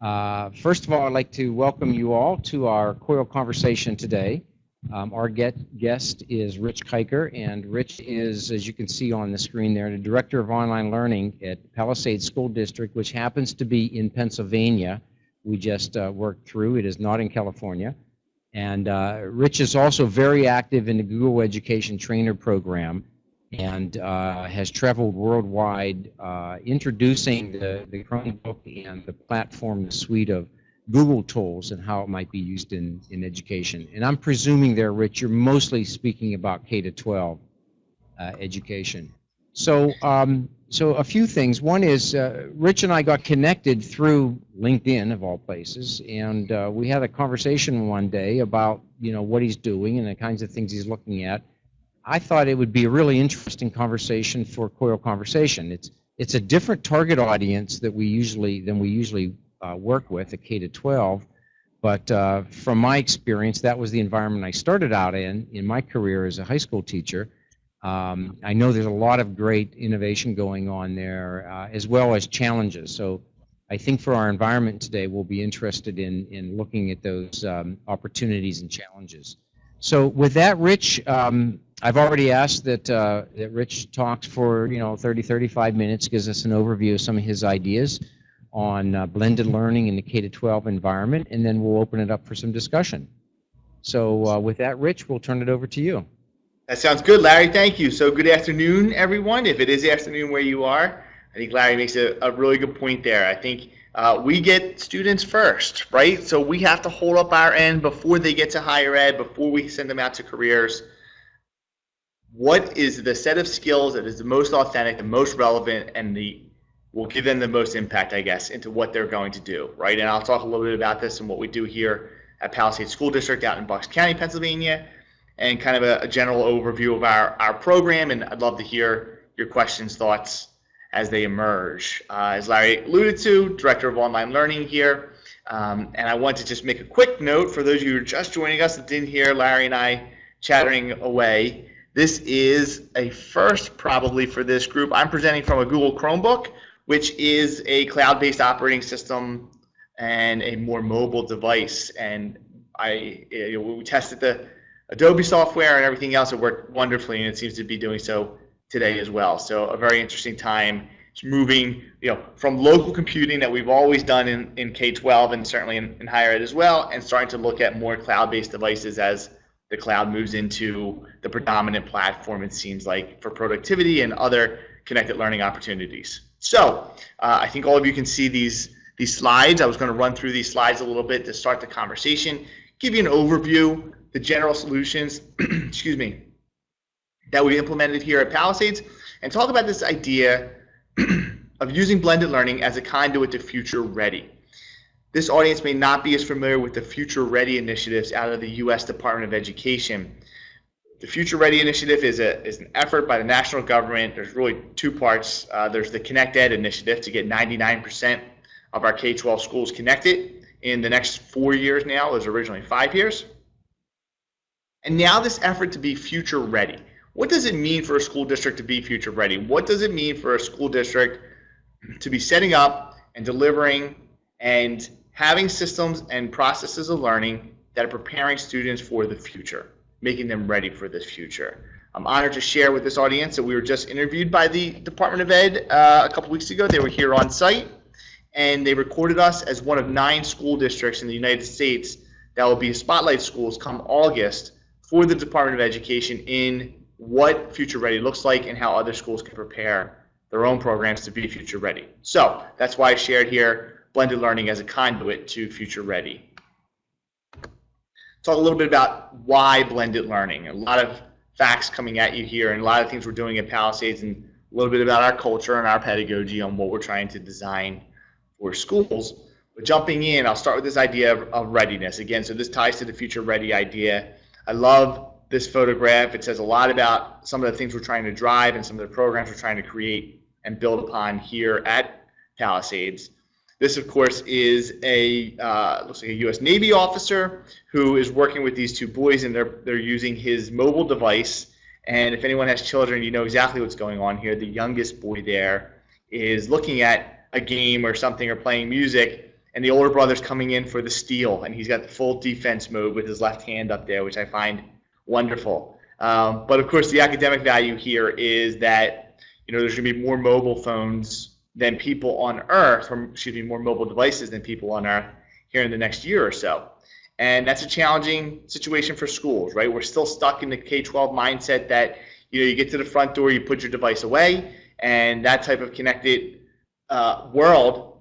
Uh, first of all, I'd like to welcome you all to our COIL conversation today. Um, our get, guest is Rich Kiker, and Rich is, as you can see on the screen there, the Director of Online Learning at Palisades School District, which happens to be in Pennsylvania. We just uh, worked through. It is not in California. And uh, Rich is also very active in the Google Education Trainer Program and uh, has traveled worldwide uh, introducing the, the Chromebook and the platform, the suite of Google tools and how it might be used in, in education. And I'm presuming there, Rich, you're mostly speaking about K to 12 uh, education. So, um, so a few things. One is uh, Rich and I got connected through LinkedIn of all places, and uh, we had a conversation one day about you know what he's doing and the kinds of things he's looking at. I thought it would be a really interesting conversation for COIL Conversation. It's it's a different target audience that we usually than we usually uh, work with at K to 12. But uh, from my experience, that was the environment I started out in in my career as a high school teacher. Um, I know there's a lot of great innovation going on there, uh, as well as challenges. So I think for our environment today, we'll be interested in in looking at those um, opportunities and challenges. So with that, Rich, um, I've already asked that, uh, that Rich talks for, you know, 30, 35 minutes, gives us an overview of some of his ideas on uh, blended learning in the K-12 environment, and then we'll open it up for some discussion. So uh, with that, Rich, we'll turn it over to you. That sounds good, Larry. Thank you. So good afternoon, everyone. If it is afternoon where you are, I think Larry makes a, a really good point there. I think uh, we get students first, right? So we have to hold up our end before they get to higher ed, before we send them out to careers. What is the set of skills that is the most authentic, the most relevant, and the will give them the most impact, I guess, into what they're going to do, right? And I'll talk a little bit about this and what we do here at Palisades School District out in Bucks County, Pennsylvania, and kind of a, a general overview of our, our program. And I'd love to hear your questions, thoughts, as they emerge. Uh, as Larry alluded to, Director of Online Learning here. Um, and I want to just make a quick note for those of you who are just joining us that didn't hear Larry and I chattering away. This is a first probably for this group. I'm presenting from a Google Chromebook, which is a cloud-based operating system and a more mobile device. And I, you know, we tested the Adobe software and everything else. It worked wonderfully, and it seems to be doing so today as well. So a very interesting time. It's moving, you know, from local computing that we've always done in, in K-12 and certainly in, in higher ed as well, and starting to look at more cloud-based devices as the cloud moves into the predominant platform, it seems like, for productivity and other connected learning opportunities. So uh, I think all of you can see these, these slides. I was going to run through these slides a little bit to start the conversation, give you an overview, the general solutions, excuse me, that we implemented here at Palisades and talk about this idea of using blended learning as a conduit to future ready. This audience may not be as familiar with the Future Ready initiatives out of the U.S. Department of Education. The Future Ready initiative is, a, is an effort by the national government. There's really two parts. Uh, there's the Connect Ed initiative to get 99% of our K-12 schools connected in the next four years now. It was originally five years. And now this effort to be future ready. What does it mean for a school district to be future ready? What does it mean for a school district to be setting up and delivering and having systems and processes of learning that are preparing students for the future, making them ready for this future? I'm honored to share with this audience that we were just interviewed by the Department of Ed uh, a couple weeks ago. They were here on site and they recorded us as one of nine school districts in the United States that will be spotlight schools come August for the Department of Education in what future ready looks like and how other schools can prepare their own programs to be future ready. So that's why I shared here blended learning as a conduit to future ready. Talk a little bit about why blended learning. A lot of facts coming at you here and a lot of things we're doing at Palisades and a little bit about our culture and our pedagogy on what we're trying to design for schools. But jumping in, I'll start with this idea of, of readiness. Again, so this ties to the future ready idea. I love this photograph. It says a lot about some of the things we're trying to drive and some of the programs we're trying to create and build upon here at Palisades. This, of course, is a uh, looks like a U.S. Navy officer who is working with these two boys, and they're they're using his mobile device. And if anyone has children, you know exactly what's going on here. The youngest boy there is looking at a game or something or playing music, and the older brother's coming in for the steal, and he's got the full defense mode with his left hand up there, which I find wonderful. Um, but of course, the academic value here is that you know there's going to be more mobile phones than people on Earth, or excuse me, more mobile devices than people on Earth here in the next year or so. And that's a challenging situation for schools, right? We're still stuck in the K-12 mindset that you know you get to the front door, you put your device away, and that type of connected uh, world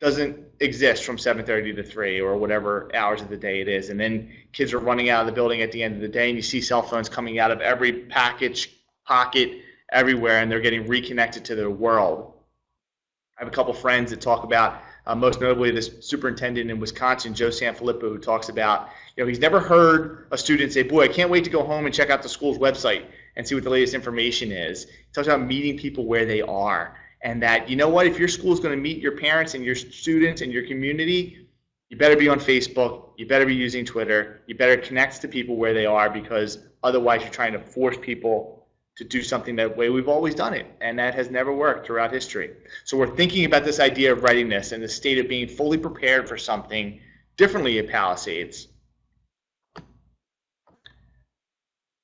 doesn't exist from 7:30 to 3 or whatever hours of the day it is. And then kids are running out of the building at the end of the day, and you see cell phones coming out of every package pocket everywhere, and they're getting reconnected to their world. I have a couple friends that talk about, uh, most notably this superintendent in Wisconsin, Joe Sanfelippo, who talks about, you know, he's never heard a student say, "Boy, I can't wait to go home and check out the school's website and see what the latest information is." He talks about meeting people where they are and that you know what if your school is going to meet your parents and your students and your community you better be on facebook you better be using twitter you better connect to people where they are because otherwise you're trying to force people to do something that way we've always done it and that has never worked throughout history so we're thinking about this idea of readiness and the state of being fully prepared for something differently at palisades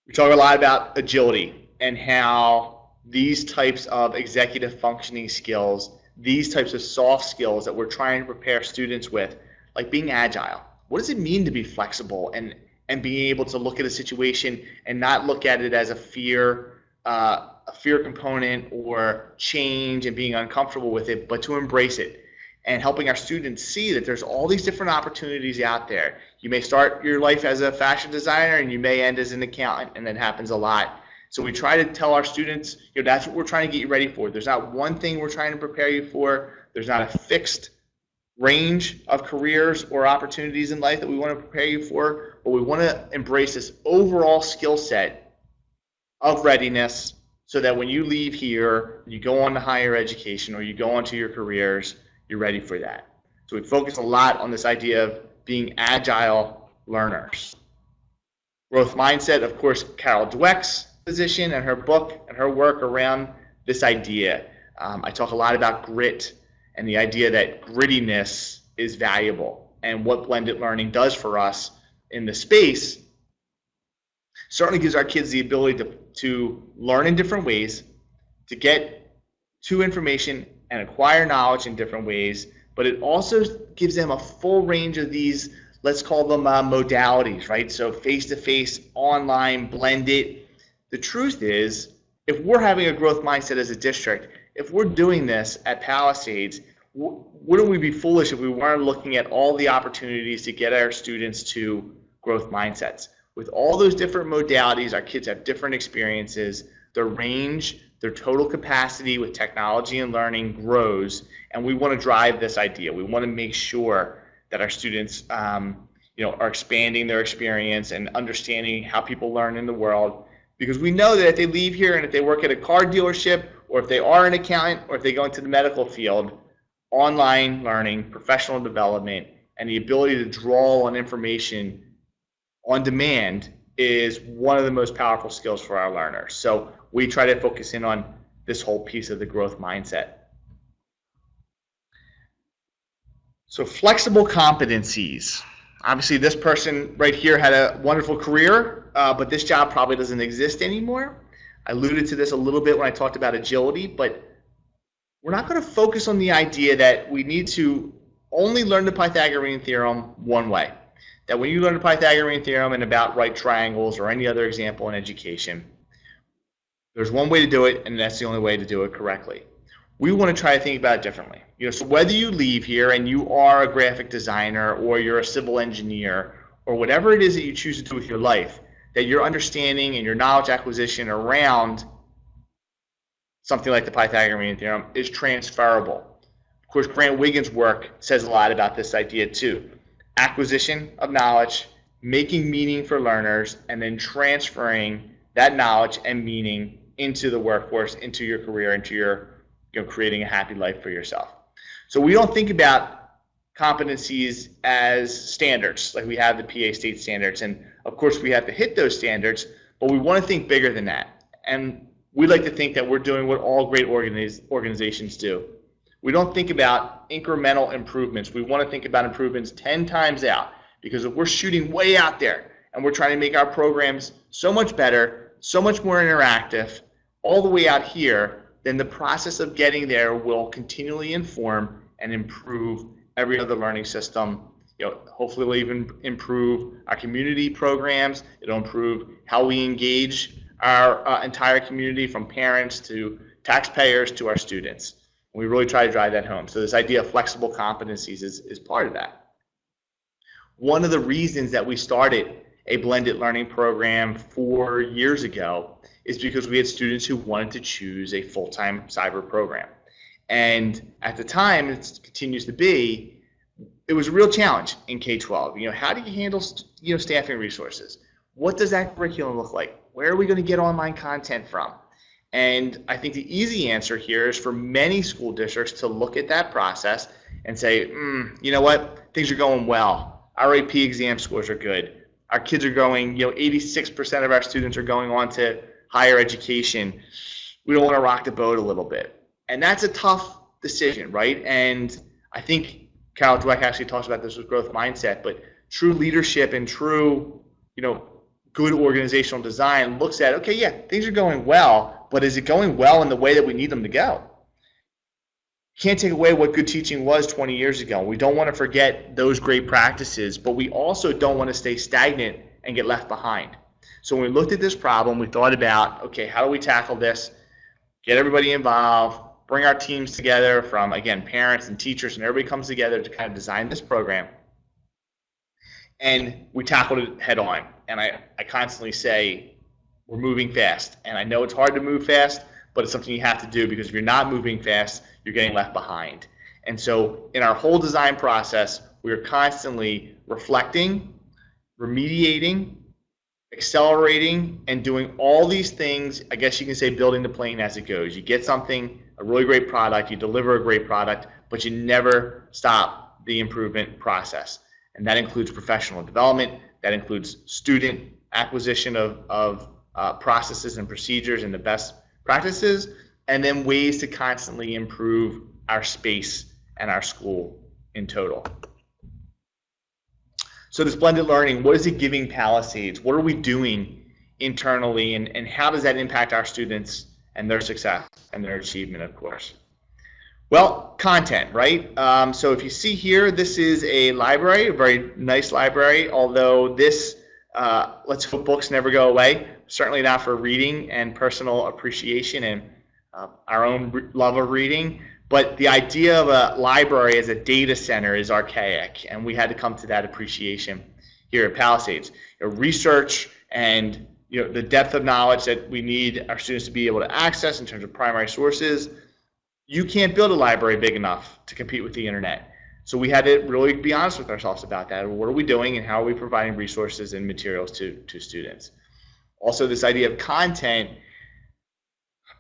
we talk a lot about agility and how these types of executive functioning skills, these types of soft skills that we're trying to prepare students with, like being agile. What does it mean to be flexible and and being able to look at a situation and not look at it as a fear uh, a fear component or change and being uncomfortable with it, but to embrace it and helping our students see that there's all these different opportunities out there. You may start your life as a fashion designer and you may end as an accountant, and that happens a lot. So we try to tell our students, you know, that's what we're trying to get you ready for. There's not one thing we're trying to prepare you for. There's not a fixed range of careers or opportunities in life that we want to prepare you for, but we want to embrace this overall skill set of readiness so that when you leave here, you go on to higher education or you go on to your careers, you're ready for that. So we focus a lot on this idea of being agile learners. Growth mindset, of course, Carol Dweck's position and her book and her work around this idea. Um, I talk a lot about grit and the idea that grittiness is valuable and what blended learning does for us in the space certainly gives our kids the ability to, to learn in different ways, to get to information and acquire knowledge in different ways, but it also gives them a full range of these, let's call them uh, modalities, right? So face-to-face, -face, online, blended, the truth is, if we're having a growth mindset as a district, if we're doing this at Palisades, wouldn't we be foolish if we weren't looking at all the opportunities to get our students to growth mindsets? With all those different modalities, our kids have different experiences, their range, their total capacity with technology and learning grows, and we want to drive this idea. We want to make sure that our students um, you know, are expanding their experience and understanding how people learn in the world because we know that if they leave here and if they work at a car dealership or if they are an accountant or if they go into the medical field, online learning, professional development, and the ability to draw on information on demand is one of the most powerful skills for our learners. So we try to focus in on this whole piece of the growth mindset. So flexible competencies. Obviously, this person right here had a wonderful career, uh, but this job probably doesn't exist anymore. I alluded to this a little bit when I talked about agility, but we're not going to focus on the idea that we need to only learn the Pythagorean theorem one way. That when you learn the Pythagorean theorem and about right triangles or any other example in education, there's one way to do it, and that's the only way to do it correctly we want to try to think about it differently. You know, so whether you leave here and you are a graphic designer or you're a civil engineer or whatever it is that you choose to do with your life, that your understanding and your knowledge acquisition around something like the Pythagorean theorem is transferable. Of course, Grant Wiggins' work says a lot about this idea too. Acquisition of knowledge, making meaning for learners, and then transferring that knowledge and meaning into the workforce, into your career, into your you know, creating a happy life for yourself. So we don't think about competencies as standards, like we have the PA state standards. And of course, we have to hit those standards, but we want to think bigger than that. And we like to think that we're doing what all great organiz organizations do. We don't think about incremental improvements. We want to think about improvements 10 times out because if we're shooting way out there and we're trying to make our programs so much better, so much more interactive, all the way out here, then the process of getting there will continually inform and improve every other learning system. You know, hopefully it'll even improve our community programs. It'll improve how we engage our uh, entire community from parents to taxpayers to our students. We really try to drive that home. So this idea of flexible competencies is, is part of that. One of the reasons that we started a blended learning program four years ago is because we had students who wanted to choose a full-time cyber program. And at the time, it continues to be, it was a real challenge in K-12. You know, how do you handle you know staffing resources? What does that curriculum look like? Where are we going to get online content from? And I think the easy answer here is for many school districts to look at that process and say, mm, you know what, things are going well. Our AP exam scores are good. Our kids are going, you know, 86% of our students are going on to higher education. We don't want to rock the boat a little bit. And that's a tough decision, right? And I think Carol Dweck actually talks about this with growth mindset, but true leadership and true, you know, good organizational design looks at, okay, yeah, things are going well, but is it going well in the way that we need them to go? Can't take away what good teaching was 20 years ago. We don't want to forget those great practices, but we also don't want to stay stagnant and get left behind. So when we looked at this problem, we thought about, okay, how do we tackle this? Get everybody involved, bring our teams together from, again, parents and teachers, and everybody comes together to kind of design this program. And we tackled it head on. And I, I constantly say, we're moving fast. And I know it's hard to move fast, but it's something you have to do because if you're not moving fast, you're getting left behind. And so in our whole design process, we are constantly reflecting, remediating, accelerating, and doing all these things. I guess you can say building the plane as it goes. You get something, a really great product, you deliver a great product, but you never stop the improvement process. And that includes professional development, that includes student acquisition of, of uh, processes and procedures and the best practices, and then ways to constantly improve our space and our school in total. So this blended learning, what is it giving Palisades? What are we doing internally and, and how does that impact our students and their success and their achievement, of course? Well, content, right? Um, so if you see here, this is a library, a very nice library, although this, uh, let's hope books never go away, certainly not for reading and personal appreciation and uh, our own love of reading. But the idea of a library as a data center is archaic, and we had to come to that appreciation here at Palisades. You know, research and you know the depth of knowledge that we need our students to be able to access in terms of primary sources. You can't build a library big enough to compete with the internet. So we had to really be honest with ourselves about that. What are we doing and how are we providing resources and materials to, to students? Also, this idea of content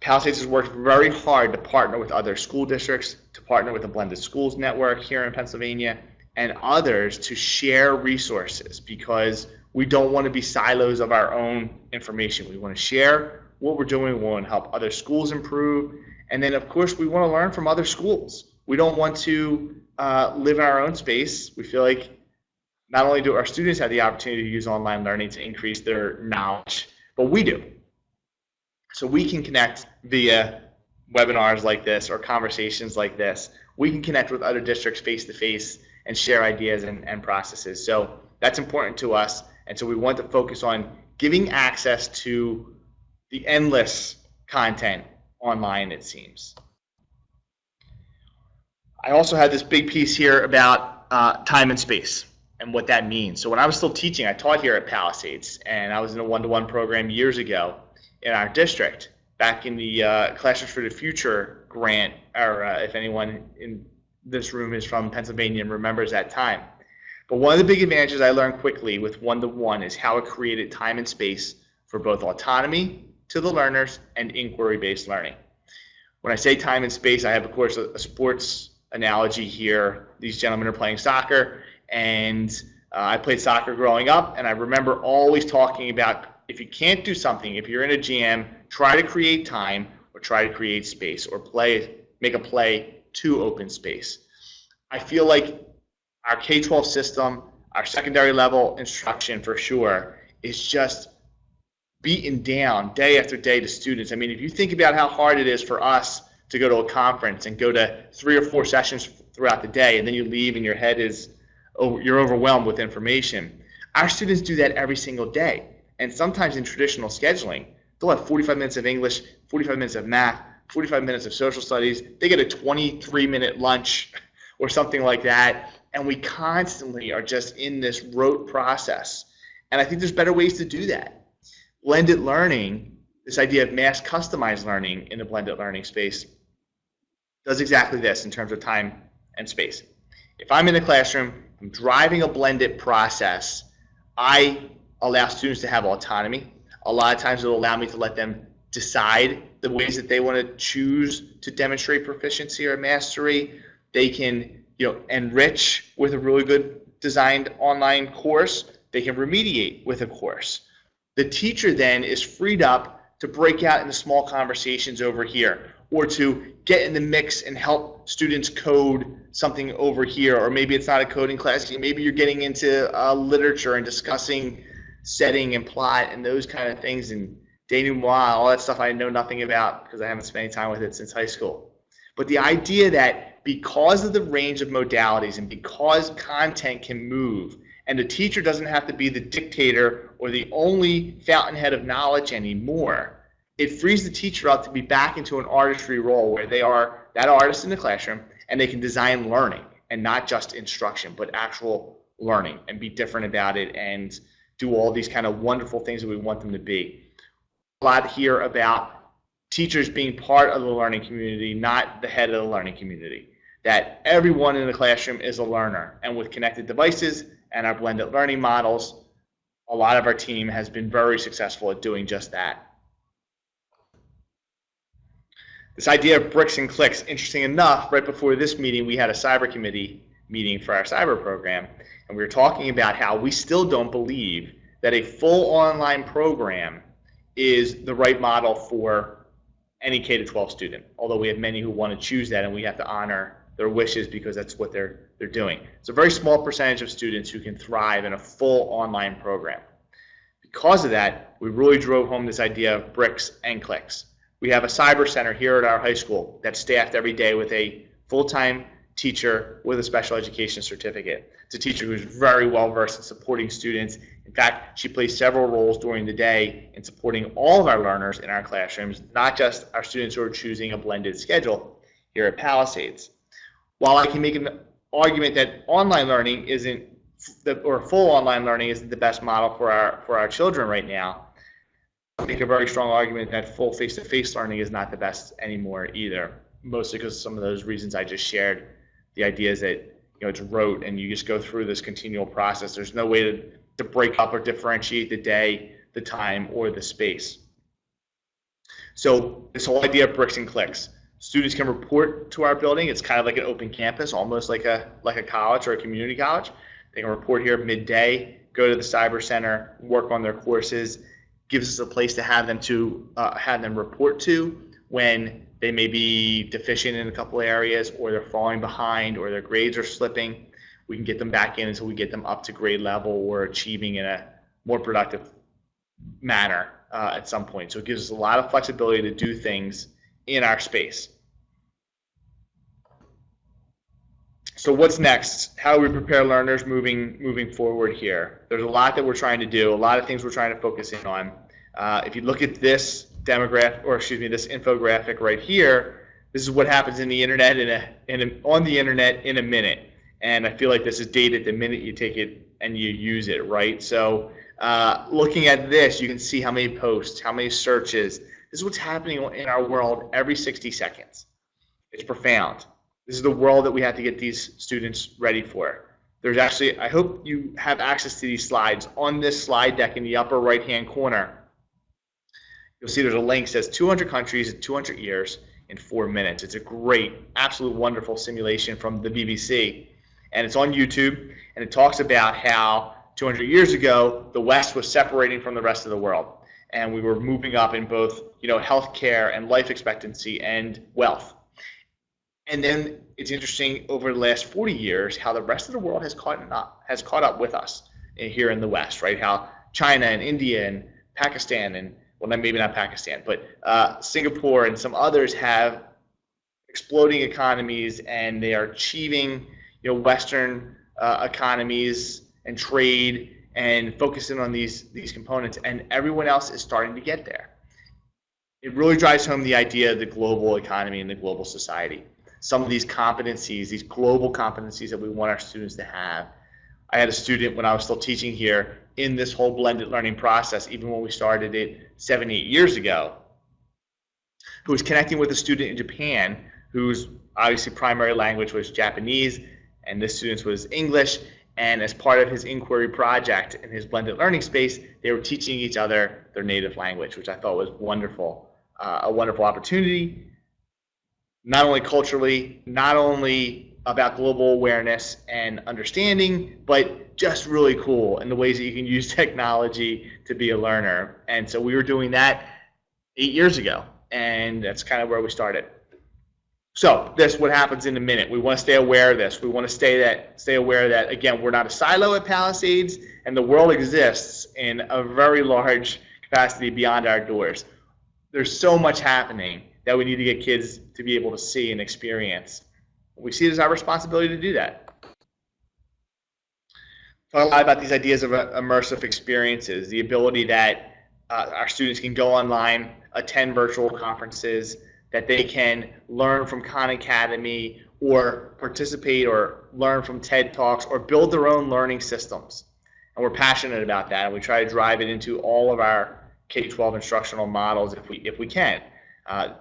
Palisades has worked very hard to partner with other school districts, to partner with the Blended Schools Network here in Pennsylvania, and others to share resources because we don't want to be silos of our own information. We want to share what we're doing. We want to help other schools improve. And then, of course, we want to learn from other schools. We don't want to uh, live in our own space. We feel like not only do our students have the opportunity to use online learning to increase their knowledge, but we do. So we can connect via webinars like this or conversations like this. We can connect with other districts face to face and share ideas and, and processes. So that's important to us. And so we want to focus on giving access to the endless content online, it seems. I also had this big piece here about uh, time and space and what that means. So when I was still teaching, I taught here at Palisades, and I was in a one-to-one -one program years ago in our district back in the uh, Classrooms for the Future grant, or uh, if anyone in this room is from Pennsylvania and remembers that time. But one of the big advantages I learned quickly with one-to-one -one is how it created time and space for both autonomy to the learners and inquiry-based learning. When I say time and space, I have, of course, a, a sports analogy here. These gentlemen are playing soccer, and uh, I played soccer growing up, and I remember always talking about if you can't do something, if you're in a jam, try to create time or try to create space or play, make a play to open space. I feel like our K-12 system, our secondary level instruction for sure, is just beaten down day after day to students. I mean, if you think about how hard it is for us to go to a conference and go to three or four sessions throughout the day, and then you leave and your head is, oh, you're overwhelmed with information. Our students do that every single day. And sometimes in traditional scheduling, they'll have 45 minutes of English, 45 minutes of math, 45 minutes of social studies. They get a 23 minute lunch or something like that. And we constantly are just in this rote process. And I think there's better ways to do that. Blended learning, this idea of mass customized learning in the blended learning space, does exactly this in terms of time and space. If I'm in the classroom, I'm driving a blended process, I allow students to have autonomy. A lot of times it'll allow me to let them decide the ways that they want to choose to demonstrate proficiency or mastery. They can, you know, enrich with a really good designed online course. They can remediate with a course. The teacher then is freed up to break out into small conversations over here or to get in the mix and help students code something over here. Or maybe it's not a coding class. Maybe you're getting into uh, literature and discussing setting and plot and those kind of things. And denouement, all that stuff I know nothing about because I haven't spent any time with it since high school. But the idea that because of the range of modalities and because content can move and the teacher doesn't have to be the dictator or the only fountainhead of knowledge anymore, it frees the teacher up to be back into an artistry role where they are that artist in the classroom and they can design learning and not just instruction, but actual learning and be different about it and do all these kind of wonderful things that we want them to be. A lot here about teachers being part of the learning community, not the head of the learning community. That everyone in the classroom is a learner. And with connected devices and our blended learning models, a lot of our team has been very successful at doing just that. This idea of bricks and clicks, interesting enough, right before this meeting, we had a cyber committee meeting for our cyber program. And we were talking about how we still don't believe that a full online program is the right model for any K to 12 student. Although we have many who want to choose that, and we have to honor their wishes because that's what they're they're doing. It's a very small percentage of students who can thrive in a full online program. Because of that, we really drove home this idea of bricks and clicks. We have a cyber center here at our high school that's staffed every day with a full-time teacher with a special education certificate. It's a teacher who's very well versed in supporting students. In fact, she plays several roles during the day in supporting all of our learners in our classrooms, not just our students who are choosing a blended schedule here at Palisades. While I can make an argument that online learning isn't the, or full online learning isn't the best model for our for our children right now, I make a very strong argument that full face-to-face -face learning is not the best anymore either, mostly because of some of those reasons I just shared the idea is that you know it's rote and you just go through this continual process. There's no way to, to break up or differentiate the day, the time, or the space. So this whole idea of bricks and clicks. Students can report to our building. It's kind of like an open campus, almost like a like a college or a community college. They can report here midday, go to the cyber center, work on their courses. Gives us a place to have them to uh, have them report to when they may be deficient in a couple areas or they're falling behind or their grades are slipping. We can get them back in until we get them up to grade level or achieving in a more productive manner uh, at some point. So it gives us a lot of flexibility to do things in our space. So what's next? How do we prepare learners moving moving forward here? There's a lot that we're trying to do, a lot of things we're trying to focus in on. Uh, if you look at this demographic, or excuse me, this infographic right here, this is what happens in the internet in a, in a, on the internet in a minute. And I feel like this is dated the minute you take it and you use it, right? So uh, looking at this, you can see how many posts, how many searches. This is what's happening in our world every 60 seconds. It's profound. This is the world that we have to get these students ready for. There's actually, I hope you have access to these slides. On this slide deck in the upper right hand corner, You'll see there's a link that says 200 countries in 200 years in four minutes. It's a great, absolute wonderful simulation from the BBC. And it's on YouTube, and it talks about how 200 years ago, the West was separating from the rest of the world. And we were moving up in both, you know, healthcare and life expectancy and wealth. And then it's interesting over the last 40 years how the rest of the world has caught up has caught up with us here in the West, right? How China and India and Pakistan and well, maybe not Pakistan, but uh, Singapore and some others have exploding economies and they are achieving, you know, Western uh, economies and trade and focusing on these these components, and everyone else is starting to get there. It really drives home the idea of the global economy and the global society. Some of these competencies, these global competencies that we want our students to have. I had a student when I was still teaching here in this whole blended learning process, even when we started it seven, eight years ago, who was connecting with a student in Japan whose obviously primary language was Japanese, and this student's was English. And as part of his inquiry project in his blended learning space, they were teaching each other their native language, which I thought was wonderful, uh, a wonderful opportunity, not only culturally, not only about global awareness and understanding, but just really cool in the ways that you can use technology to be a learner. And so we were doing that eight years ago, and that's kind of where we started. So this what happens in a minute. We want to stay aware of this. We want to stay that stay aware that again we're not a silo at Palisades, and the world exists in a very large capacity beyond our doors. There's so much happening that we need to get kids to be able to see and experience. We see it as our responsibility to do that. Talk a lot about these ideas of uh, immersive experiences, the ability that uh, our students can go online, attend virtual conferences, that they can learn from Khan Academy or participate or learn from TED Talks or build their own learning systems. And we're passionate about that, and we try to drive it into all of our K-12 instructional models if we if we can. Uh,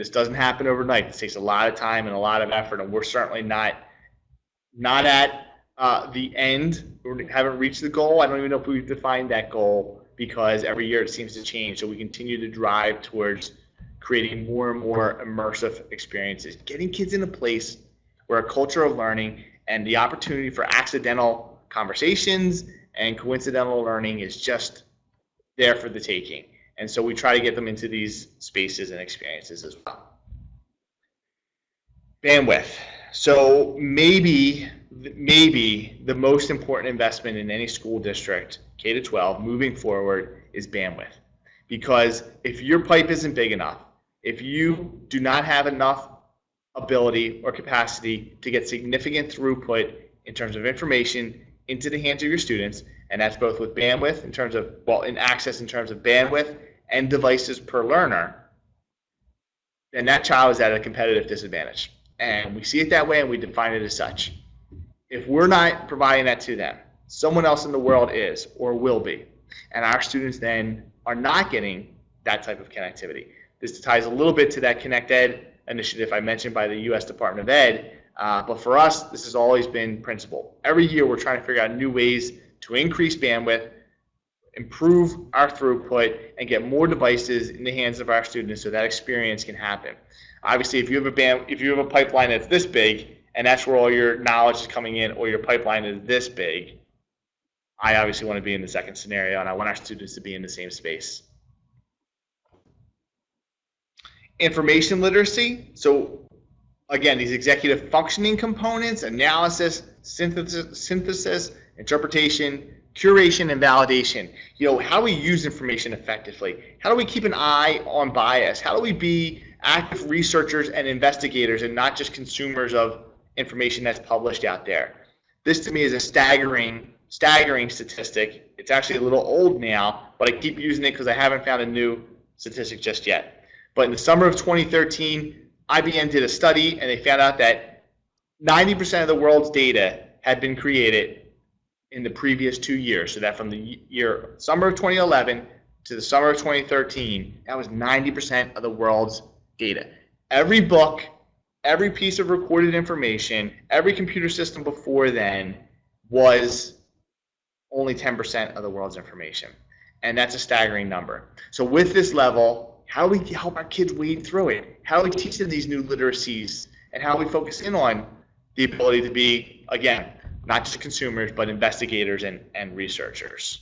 this doesn't happen overnight. This takes a lot of time and a lot of effort, and we're certainly not not at uh, the end. We haven't reached the goal. I don't even know if we've defined that goal because every year it seems to change. So we continue to drive towards creating more and more immersive experiences, getting kids in a place where a culture of learning and the opportunity for accidental conversations and coincidental learning is just there for the taking. And so we try to get them into these spaces and experiences as well. Bandwidth. So maybe maybe the most important investment in any school district, K to 12, moving forward is bandwidth. Because if your pipe isn't big enough, if you do not have enough ability or capacity to get significant throughput in terms of information into the hands of your students, and that's both with bandwidth in terms of, well, in access in terms of bandwidth and devices per learner, then that child is at a competitive disadvantage. And we see it that way and we define it as such. If we're not providing that to them, someone else in the world is or will be. And our students then are not getting that type of connectivity. This ties a little bit to that Connect Ed initiative I mentioned by the U.S. Department of Ed. Uh, but for us, this has always been principle. Every year, we're trying to figure out new ways to increase bandwidth, improve our throughput, and get more devices in the hands of our students so that experience can happen. Obviously, if you have a band, if you have a pipeline that's this big, and that's where all your knowledge is coming in, or your pipeline is this big, I obviously want to be in the second scenario, and I want our students to be in the same space information literacy. So again, these executive functioning components, analysis, synthesis, synthesis, interpretation, curation, and validation. You know, how do we use information effectively? How do we keep an eye on bias? How do we be active researchers and investigators and not just consumers of information that's published out there? This to me is a staggering, staggering statistic. It's actually a little old now, but I keep using it because I haven't found a new statistic just yet. But in the summer of 2013, IBM did a study and they found out that 90% of the world's data had been created in the previous two years. So that from the year summer of 2011 to the summer of 2013, that was 90% of the world's data. Every book, every piece of recorded information, every computer system before then was only 10% of the world's information. And that's a staggering number. So with this level, how do we help our kids wade through it? How do we teach them these new literacies? And how do we focus in on the ability to be, again, not just consumers, but investigators and, and researchers?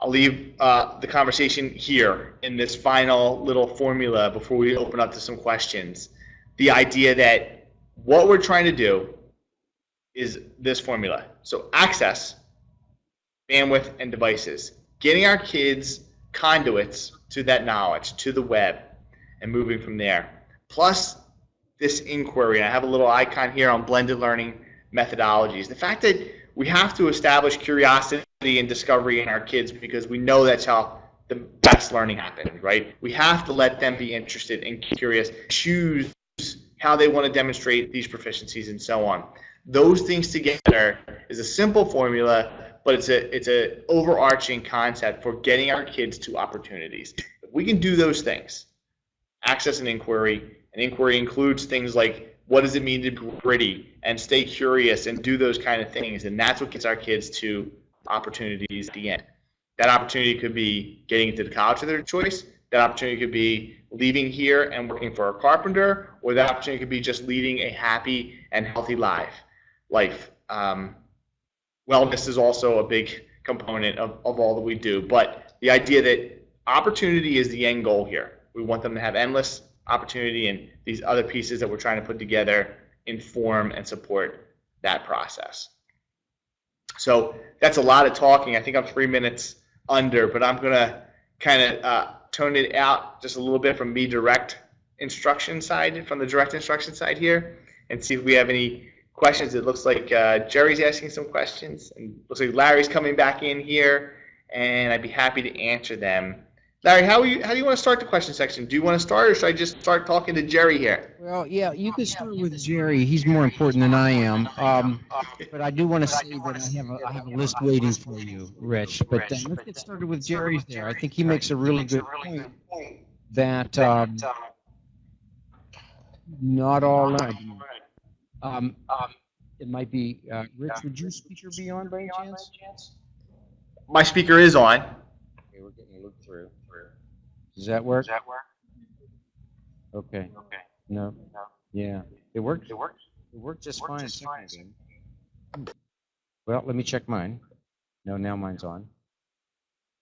I'll leave uh, the conversation here in this final little formula before we open up to some questions. The idea that what we're trying to do is this formula. So access, bandwidth, and devices. Getting our kids conduits to that knowledge, to the web, and moving from there. Plus this inquiry. And I have a little icon here on blended learning methodologies. The fact that we have to establish curiosity and discovery in our kids because we know that's how the best learning happens, right? We have to let them be interested and curious, choose how they want to demonstrate these proficiencies and so on. Those things together is a simple formula, but it's a it's a overarching concept for getting our kids to opportunities. If we can do those things, access and inquiry, and inquiry includes things like what does it mean to be gritty and stay curious and do those kind of things, and that's what gets our kids to opportunities at the end. That opportunity could be getting into the college of their choice. That opportunity could be leaving here and working for a carpenter, or that opportunity could be just leading a happy and healthy life. Life. Um, wellness is also a big component of, of all that we do, but the idea that opportunity is the end goal here. We want them to have endless opportunity, and these other pieces that we're trying to put together inform and support that process. So that's a lot of talking. I think I'm three minutes under, but I'm going to kind of uh, tone it out just a little bit from me direct instruction side, from the direct instruction side here, and see if we have any questions. It looks like uh, Jerry's asking some questions, and looks like Larry's coming back in here, and I'd be happy to answer them. Larry, how, you, how do you want to start the question section? Do you want to start, or should I just start talking to Jerry here? Well, yeah, you can start with Jerry. He's more important than I am. Um, but I do want to say that I have a, I have a list waiting for you, Rich. But uh, let's get started with Jerry's there. I think he makes a really good point that um, not all um, it might be uh, Rich. Would your speaker be on by any chance? My speaker is on. Okay, we're getting a look through. Does that work? Does that work? Okay. Okay. No. No. Yeah. It worked. It works. It worked just Worked fine. just fine. Well, let me check mine. No, now mine's on.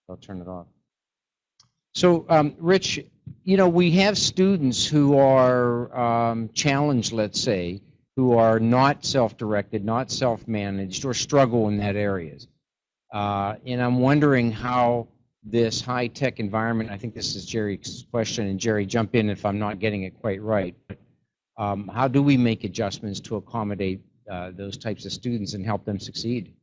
I'll turn it off. So, um, Rich, you know, we have students who are um, challenged, let's say, who are not self-directed, not self-managed, or struggle in that areas. Uh, and I'm wondering how this high-tech environment, I think this is Jerry's question, and Jerry, jump in if I'm not getting it quite right. Um, how do we make adjustments to accommodate uh, those types of students and help them succeed?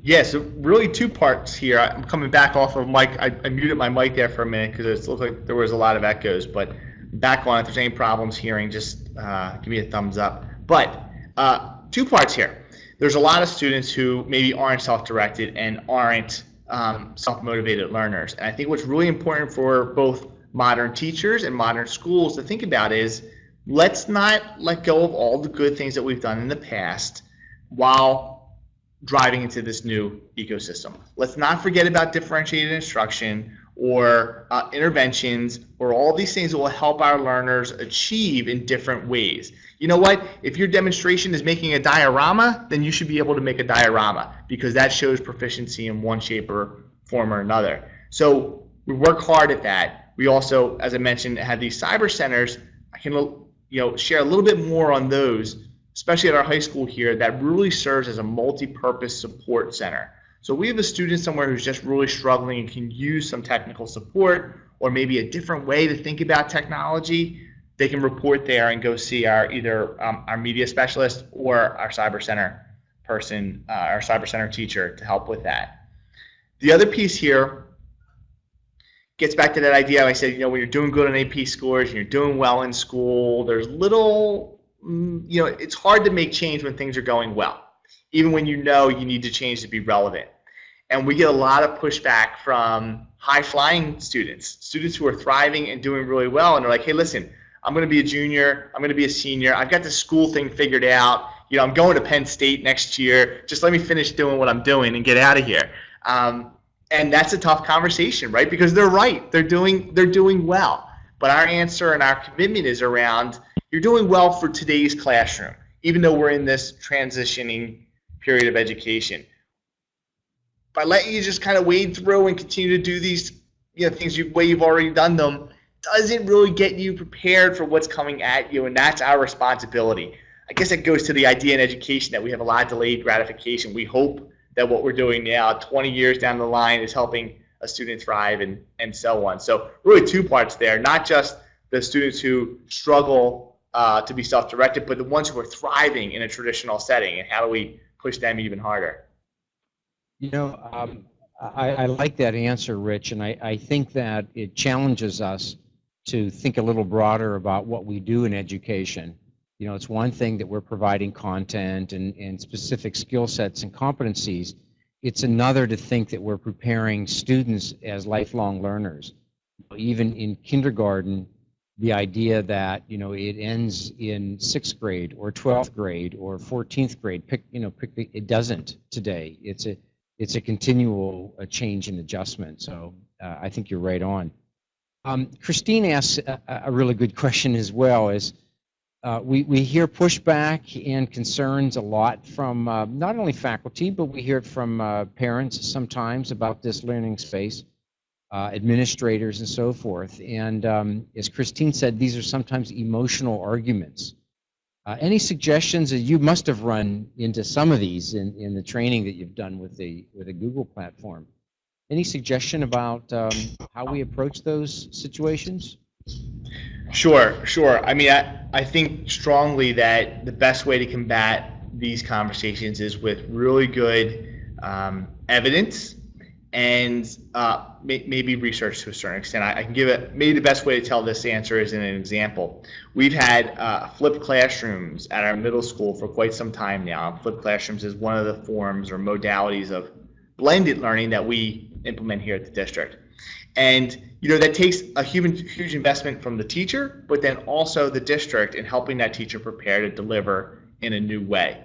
Yeah, so really two parts here. I'm coming back off of mic. I, I muted my mic there for a minute because it looked like there was a lot of echoes. But back on, if there's any problems hearing, just uh, give me a thumbs up. But uh, two parts here. There's a lot of students who maybe aren't self-directed and aren't um, self-motivated learners. And I think what's really important for both modern teachers and modern schools to think about is let's not let go of all the good things that we've done in the past while driving into this new ecosystem. Let's not forget about differentiated instruction or uh, interventions or all these things that will help our learners achieve in different ways. You know what? If your demonstration is making a diorama, then you should be able to make a diorama because that shows proficiency in one shape or form or another. So we work hard at that. We also, as I mentioned, have these cyber centers. I can you know share a little bit more on those especially at our high school here, that really serves as a multi-purpose support center. So we have a student somewhere who's just really struggling and can use some technical support or maybe a different way to think about technology, they can report there and go see our either um, our media specialist or our cyber center person, uh, our cyber center teacher to help with that. The other piece here gets back to that idea I said, you know, when you're doing good on AP scores and you're doing well in school, there's little Mm, you know, it's hard to make change when things are going well, even when you know you need to change to be relevant. And we get a lot of pushback from high flying students, students who are thriving and doing really well. And they're like, hey, listen, I'm going to be a junior. I'm going to be a senior. I've got the school thing figured out. You know, I'm going to Penn State next year. Just let me finish doing what I'm doing and get out of here. Um, and that's a tough conversation, right? Because they're right. They're doing they're doing well. But our answer and our commitment is around you're doing well for today's classroom, even though we're in this transitioning period of education. by letting you just kind of wade through and continue to do these you know things you way you've already done them doesn't really get you prepared for what's coming at you, and that's our responsibility. I guess it goes to the idea in education that we have a lot of delayed gratification. We hope that what we're doing now, 20 years down the line, is helping a student thrive and, and so on. So really two parts there, not just the students who struggle uh, to be self-directed, but the ones who are thriving in a traditional setting, and how do we push them even harder? You know, um, I, I, like that answer, Rich, and I, I think that it challenges us to think a little broader about what we do in education. You know, it's one thing that we're providing content and, and specific skill sets and competencies. It's another to think that we're preparing students as lifelong learners. Even in kindergarten, the idea that, you know, it ends in sixth grade or 12th grade or 14th grade, pick, you know, pick the, it doesn't today. It's a, it's a continual a change and adjustment. So uh, I think you're right on. Um, Christine asks a, a, really good question as well. Is uh, we we hear pushback and concerns a lot from uh, not only faculty, but we hear it from uh, parents sometimes about this learning space, uh, administrators and so forth. And um, as Christine said, these are sometimes emotional arguments. Uh, any suggestions? that You must have run into some of these in, in the training that you've done with the with the Google platform. Any suggestion about um, how we approach those situations? Sure, sure. I mean, I, I think strongly that the best way to combat these conversations is with really good um, evidence and uh, may, maybe research to a certain extent. I, I, can give it, maybe the best way to tell this answer is in an example. We've had uh, flipped classrooms at our middle school for quite some time now. Flipped classrooms is one of the forms or modalities of blended learning that we implement here at the district. And you know that takes a huge, huge investment from the teacher, but then also the district in helping that teacher prepare to deliver in a new way.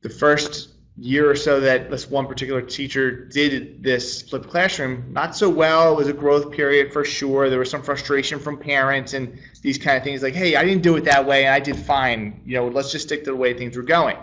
The first year or so that this one particular teacher did this flipped classroom not so well it was a growth period for sure there was some frustration from parents and these kind of things like hey i didn't do it that way and i did fine you know let's just stick to the way things were going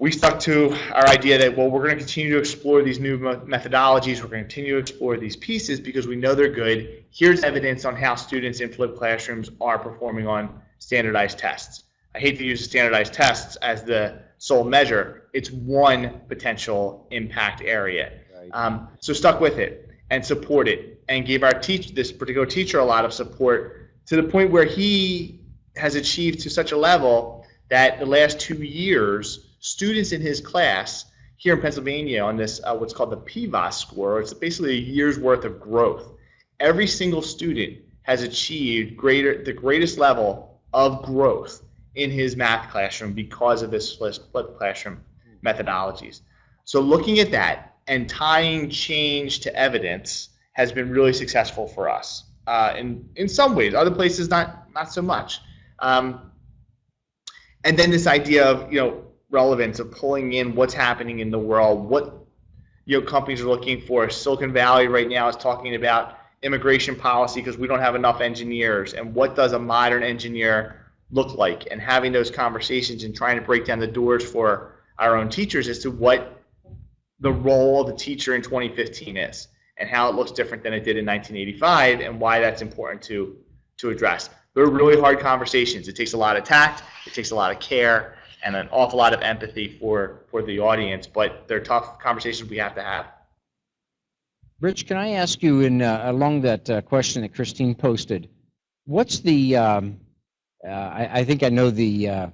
we stuck to our idea that, well, we're going to continue to explore these new methodologies. We're going to continue to explore these pieces because we know they're good. Here's evidence on how students in flipped classrooms are performing on standardized tests. I hate to use standardized tests as the sole measure. It's one potential impact area. Right. Um, so stuck with it and support it and gave our teach this particular teacher a lot of support to the point where he has achieved to such a level that the last two years students in his class here in Pennsylvania on this uh, what's called the PVAAS score. It's basically a year's worth of growth. Every single student has achieved greater the greatest level of growth in his math classroom because of this flipped classroom methodologies. So looking at that and tying change to evidence has been really successful for us. Uh, in in some ways, other places not not so much. Um, and then this idea of you know relevance of pulling in what's happening in the world, what you know companies are looking for. Silicon Valley right now is talking about immigration policy because we don't have enough engineers, and what does a modern engineer look like? And having those conversations and trying to break down the doors for our own teachers as to what the role of the teacher in 2015 is and how it looks different than it did in 1985 and why that's important to to address. They're really hard conversations. It takes a lot of tact, it takes a lot of care, and an awful lot of empathy for for the audience. But they're tough conversations we have to have. Rich, can I ask you, in uh, along that uh, question that Christine posted, what's the? Um, uh, I, I, think I know the uh,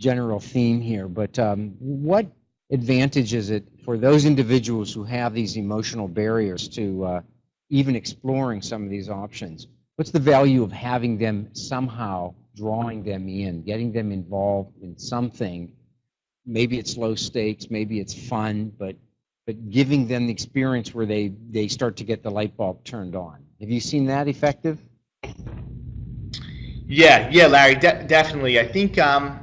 general theme here, but um, what advantage is it for those individuals who have these emotional barriers to uh, even exploring some of these options? What's the value of having them somehow drawing them in, getting them involved in something. Maybe it's low stakes, maybe it's fun, but but giving them the experience where they they start to get the light bulb turned on. Have you seen that effective? Yeah, yeah, Larry, de definitely. I think um,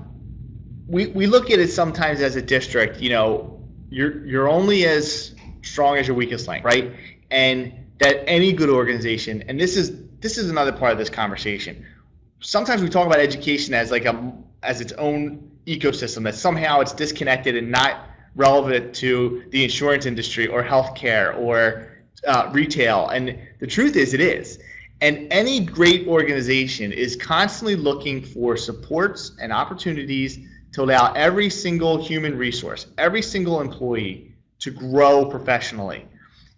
we we look at it sometimes as a district. You know, you're you're only as strong as your weakest link, right? And that any good organization, and this is this is another part of this conversation sometimes we talk about education as like a as its own ecosystem that somehow it's disconnected and not relevant to the insurance industry or healthcare or uh, retail. And the truth is, it is. And any great organization is constantly looking for supports and opportunities to allow every single human resource, every single employee to grow professionally.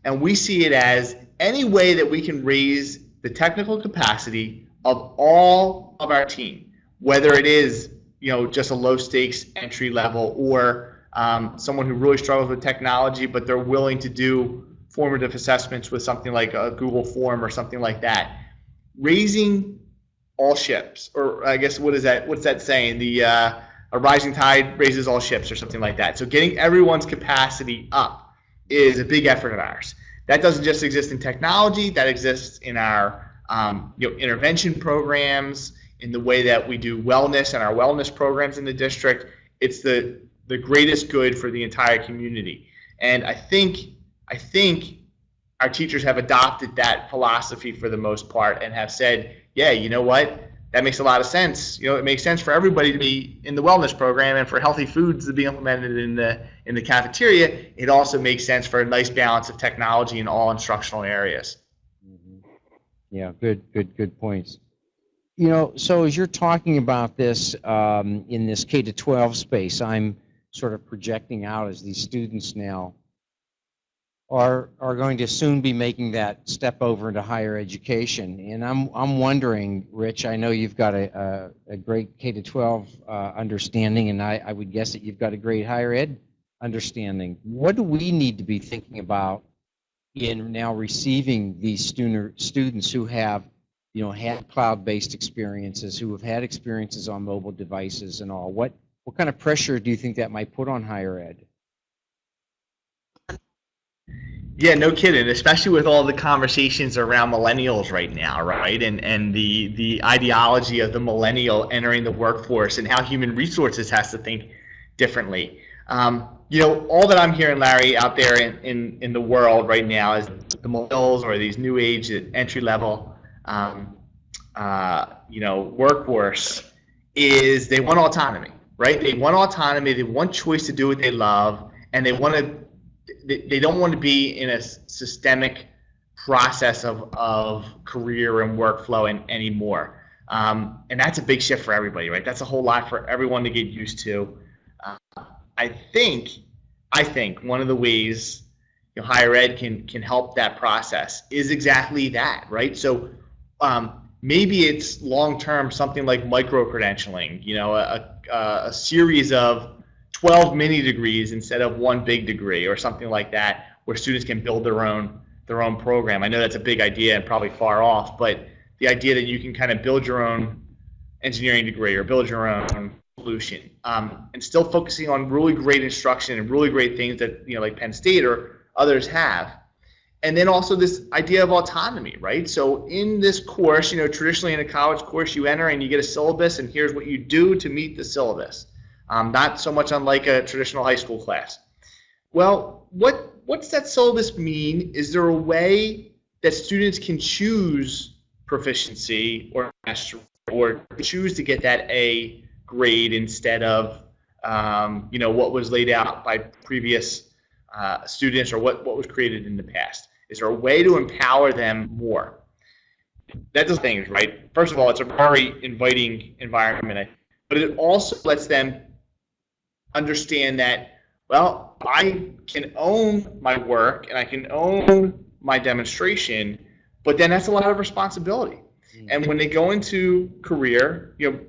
And we see it as any way that we can raise the technical capacity of all of our team, whether it is you know just a low stakes entry level or um, someone who really struggles with technology, but they're willing to do formative assessments with something like a Google form or something like that. Raising all ships, or I guess what is that? What's that saying? The uh, a rising tide raises all ships, or something like that. So getting everyone's capacity up is a big effort of ours. That doesn't just exist in technology. That exists in our um, you know intervention programs, in the way that we do wellness and our wellness programs in the district. It's the the greatest good for the entire community. And I think I think our teachers have adopted that philosophy for the most part and have said, yeah, you know what? That makes a lot of sense. You know, it makes sense for everybody to be in the wellness program and for healthy foods to be implemented in the in the cafeteria. It also makes sense for a nice balance of technology in all instructional areas. Mm-hmm. Yeah, good, good, good points. You know, so as you're talking about this um, in this K to 12 space, I'm sort of projecting out as these students now are are going to soon be making that step over into higher education. And I'm I'm wondering, Rich, I know you've got a a, a great K to 12 uh, understanding, and I, I would guess that you've got a great higher ed understanding. What do we need to be thinking about in now receiving these student students who have you know had cloud-based experiences, who have had experiences on mobile devices and all? What what kind of pressure do you think that might put on higher ed? Yeah, no kidding. Especially with all the conversations around millennials right now, right? And and the the ideology of the millennial entering the workforce and how human resources has to think differently. Um, you know, all that I'm hearing, Larry, out there in, in, in the world right now is the millennials or these new age entry level, um, uh, you know, workforce is they want autonomy, right? They want autonomy. They want choice to do what they love, and they want to they, don't want to be in a systemic process of, of career and workflow and, anymore. Um, and that's a big shift for everybody, right? That's a whole lot for everyone to get used to. Uh, I think, I think one of the ways you know, higher ed can can help that process is exactly that, right? So um, maybe it's long term something like micro credentialing, you know, a, a, a series of 12 mini degrees instead of one big degree or something like that where students can build their own their own program. I know that's a big idea and probably far off, but the idea that you can kind of build your own engineering degree or build your own solution um, and still focusing on really great instruction and really great things that you know like Penn State or others have. And then also this idea of autonomy, right? So in this course, you know, traditionally in a college course, you enter and you get a syllabus, and here's what you do to meet the syllabus um, not so much unlike a traditional high school class. Well, what what's that syllabus mean? Is there a way that students can choose proficiency or or choose to get that A grade instead of um, you know what was laid out by previous uh, students or what, what was created in the past? Is there a way to empower them more? That's the thing, right? First of all, it's a very inviting environment, but it also lets them understand that, well, I can own my work and I can own my demonstration, but then that's a lot of responsibility. Mm-hmm. And when they go into career, you know,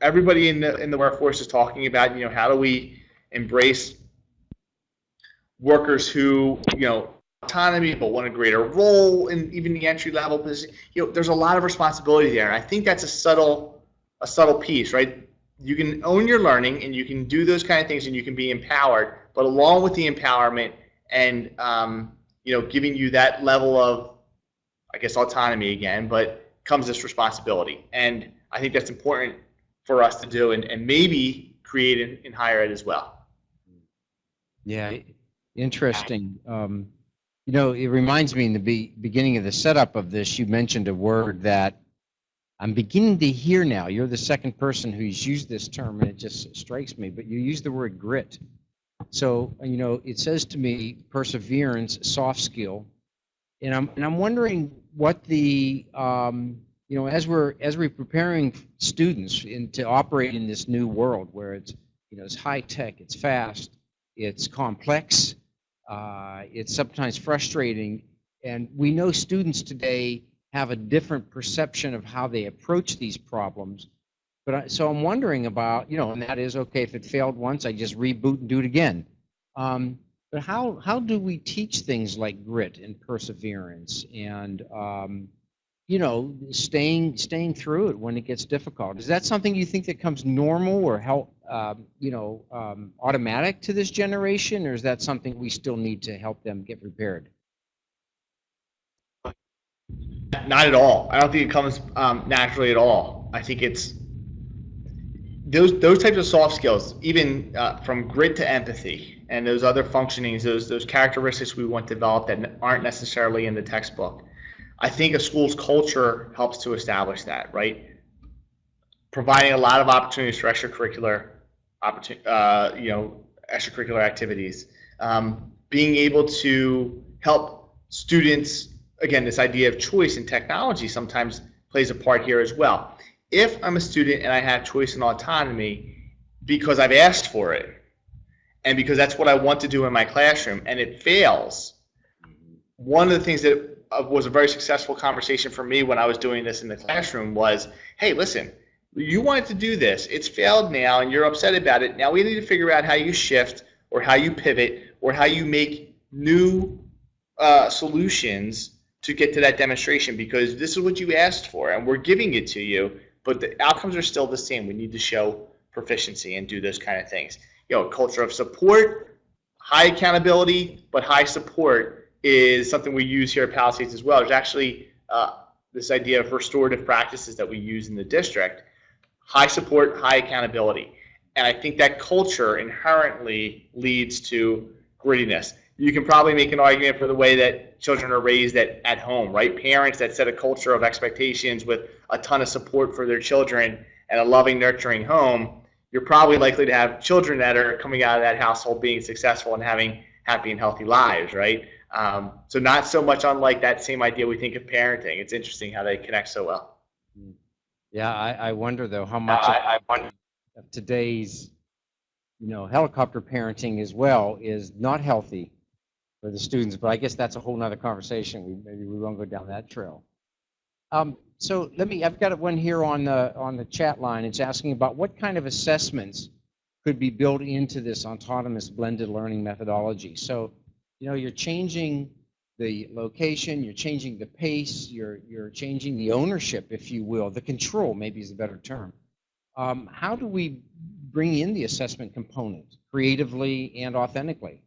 everybody in the in the workforce is talking about, you know, how do we embrace workers who, you know, autonomy but want a greater role in even the entry level position. You know, there's a lot of responsibility there. And I think that's a subtle a subtle piece, right? You can own your learning and you can do those kind of things and you can be empowered but along with the empowerment and um, you know giving you that level of i guess autonomy again but comes this responsibility. And i think that's important for us to do and, and maybe create in, in higher ed as well. Yeah. Interesting. Um, you know it reminds me in the be, beginning of the setup of this you mentioned a word that I'm beginning to hear now, you're the second person who's used this term and it just strikes me, but you use the word grit. So, you know, it says to me perseverance, soft skill. And I'm, and I'm wondering what the, um, you know, as we're, as we're preparing students in, to operate in this new world where it's, you know, it's high tech, it's fast, it's complex, uh, it's sometimes frustrating. And we know students today have a different perception of how they approach these problems. But I, so I'm wondering about, you know, and that is okay if it failed once, I just reboot and do it again. Um, but how how do we teach things like grit and perseverance and um, you know staying staying through it when it gets difficult? Is that something you think that comes normal or help um, you know um, automatic to this generation, or is that something we still need to help them get prepared? Not at all. I don't think it comes um, naturally at all. I think it's those those types of soft skills, even uh, from grit to empathy, and those other functionings, those those characteristics we want developed that aren't necessarily in the textbook. I think a school's culture helps to establish that, right? Providing a lot of opportunities for extracurricular, uh, you know, extracurricular activities, um, being able to help students again, this idea of choice in technology sometimes plays a part here as well. If I'm a student and I have choice and autonomy because I've asked for it, and because that's what I want to do in my classroom, and it fails, one of the things that uh, was a very successful conversation for me when I was doing this in the classroom was, hey, listen, you wanted to do this. It's failed now, and you're upset about it. Now we need to figure out how you shift, or how you pivot, or how you make new uh, solutions to get to that demonstration because this is what you asked for and we're giving it to you, but the outcomes are still the same. We need to show proficiency and do those kind of things. You know, culture of support, high accountability, but high support is something we use here at Palisades as well. There's actually uh, this idea of restorative practices that we use in the district. High support, high accountability. And I think that culture inherently leads to grittiness you can probably make an argument for the way that children are raised at, at home, right? Parents that set a culture of expectations with a ton of support for their children and a loving, nurturing home, you're probably likely to have children that are coming out of that household being successful and having happy and healthy lives, right? Um, so not so much unlike that same idea we think of parenting. It's interesting how they connect so well. Yeah, I, I wonder though how much I, I of today's, you know, helicopter parenting as well is not healthy for the students, but I guess that's a whole nother conversation. We, maybe we won't go down that trail. Um, so let me, I've got one here on the, on the chat line. It's asking about what kind of assessments could be built into this autonomous blended learning methodology. So, you know, you're changing the location, you're changing the pace, you're, you're changing the ownership, if you will, the control maybe is a better term. Um, how do we bring in the assessment component creatively and authentically?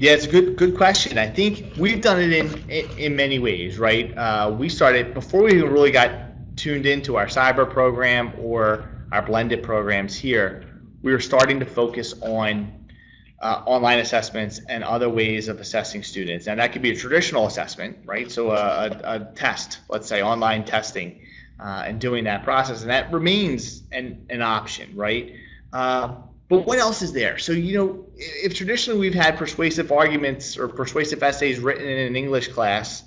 Yeah, it's a good good question. I think we've done it in in, many ways, right? Uh, we started before we even really got tuned into our cyber program or our blended programs here. We were starting to focus on uh, online assessments and other ways of assessing students, and that could be a traditional assessment, right? So a, a, a test, let's say online testing, uh, and doing that process, and that remains an an option, right? But what else is there? So, you know, if traditionally we've had persuasive arguments or persuasive essays written in an English class,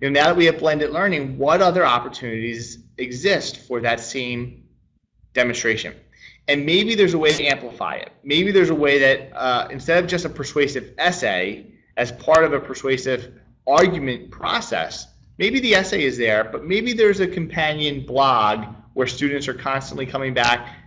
you know, now that we have blended learning, what other opportunities exist for that same demonstration? And maybe there's a way to amplify it. Maybe there's a way that uh, instead of just a persuasive essay as part of a persuasive argument process, maybe the essay is there, but maybe there's a companion blog where students are constantly coming back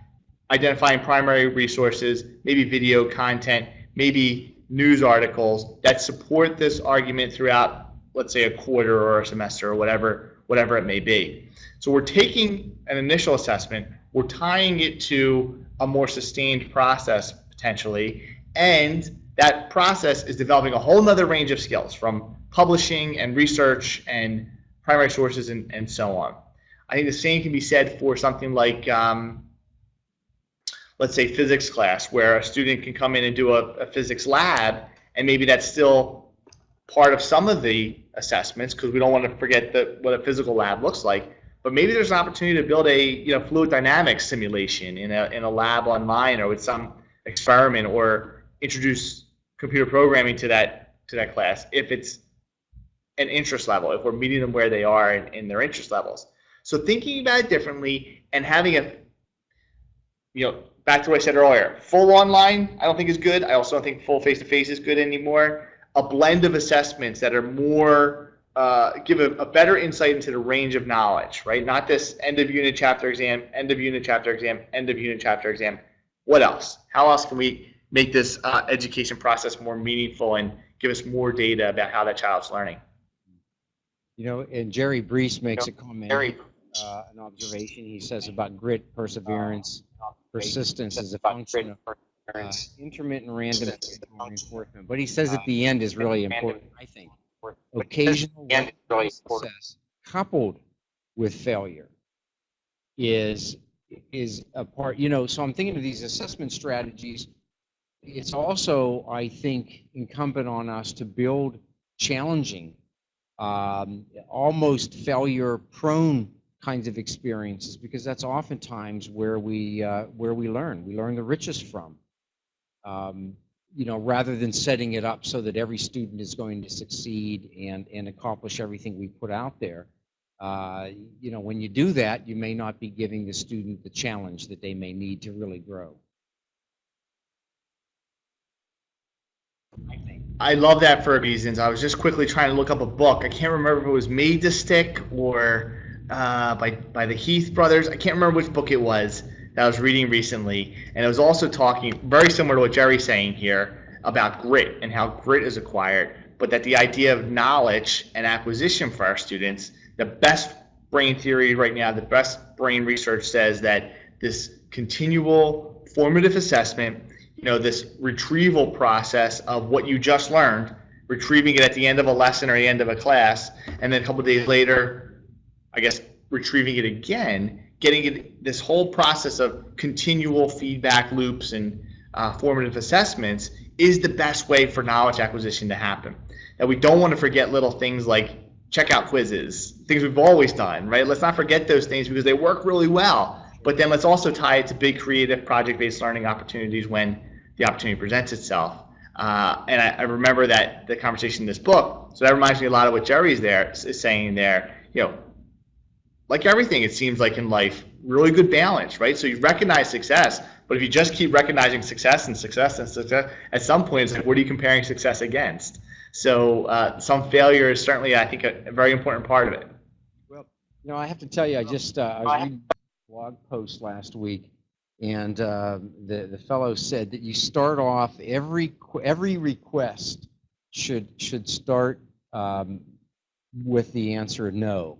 identifying primary resources, maybe video content, maybe news articles that support this argument throughout, let's say, a quarter or a semester or whatever, whatever it may be. So we're taking an initial assessment, we're tying it to a more sustained process potentially, and that process is developing a whole nother range of skills from publishing and research and primary sources and, and so on. I think the same can be said for something like um, let's say physics class where a student can come in and do a, a physics lab and maybe that's still part of some of the assessments because we don't want to forget the, what a physical lab looks like. But maybe there's an opportunity to build a you know fluid dynamics simulation in a in a lab online or with some experiment or introduce computer programming to that to that class if it's an interest level if we're meeting them where they are in, in their interest levels. So thinking about it differently and having a you know back to what i said earlier full online i don't think is good i also don't think full face-to-face is good anymore a blend of assessments that are more uh, give a, a, better insight into the range of knowledge, right? Not this end of unit chapter exam, end of unit chapter exam, end of unit chapter exam. What else? How else can we make this uh, education process more meaningful and give us more data about how that child's learning? You know, and Jerry Brees makes a comment, Jerry, uh, an observation. He says about grit, perseverance, persistence is a function of uh, intermittent random reinforcement. But he says at the end is really important, I think. Occasional success coupled with failure is is a part, you know, so I'm thinking of these assessment strategies. It's also, I think, incumbent on us to build challenging, um, almost failure prone kinds of experiences because that's oftentimes where we uh, where we learn. We learn the richest from. Um, you know, rather than setting it up so that every student is going to succeed and and accomplish everything we put out there. Uh, you know, when you do that, you may not be giving the student the challenge that they may need to really grow. I love that for reasons. I was just quickly trying to look up a book. I can't remember if it was Made to Stick or uh, by by the Heath brothers. I can't remember which book it was that I was reading recently, and it was also talking very similar to what Jerry's saying here about grit and how grit is acquired, but that the idea of knowledge and acquisition for our students the best brain theory right now, the best brain research says that this continual formative assessment, you know, this retrieval process of what you just learned, retrieving it at the end of a lesson or the end of a class, and then a couple days later, I guess, retrieving it again, getting it, this whole process of continual feedback loops and uh, formative assessments is the best way for knowledge acquisition to happen. That we don't want to forget little things like checkout quizzes, things we've always done, right? Let's not forget those things because they work really well. But then let's also tie it to big creative project-based learning opportunities when the opportunity presents itself. Uh, and I, I, remember that the conversation in this book. So that reminds me a lot of what Jerry's there is saying there. You know, like everything, it seems like in life, really good balance, right? So you recognize success, but if you just keep recognizing success and success and success, at some point, it's like, what are you comparing success against? So uh, some failure is certainly, I think, a, a, very important part of it. Well, you know, I have to tell you, I just uh, I was reading a blog post last week, and uh, the the fellow said that you start off every every request should should start um, with the answer no.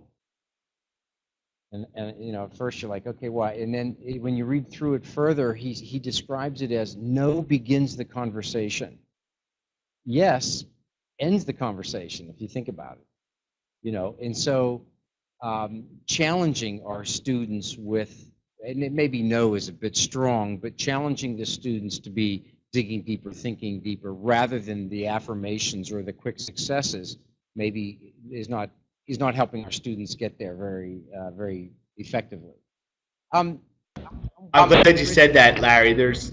And, and you know, at first you're like, okay, why? And then when you read through it further, he he describes it as no begins the conversation. Yes ends the conversation if you think about it you know and so um, challenging our students with and it maybe no is a bit strong but challenging the students to be digging deeper thinking deeper rather than the affirmations or the quick successes maybe is not is not helping our students get there very uh, very effectively um, I'm glad you said that, Larry. There's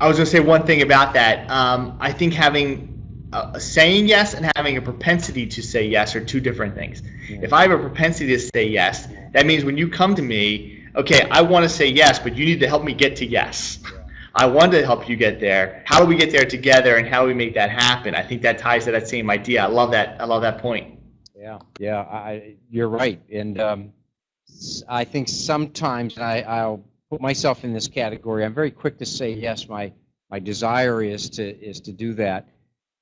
I was going to say one thing about that. Um, I think having uh, saying yes and having a propensity to say yes are two different things. Yeah. If I have a propensity to say yes, that means when you come to me, okay, I want to say yes, but you need to help me get to yes. Yeah. I want to help you get there. How do we get there together, and how do we make that happen? I think that ties to that same idea. I love that. I love that point. Yeah, yeah, I, you're right, and um, I think sometimes I, I'll put myself in this category. I'm very quick to say yes. My my desire is to is to do that,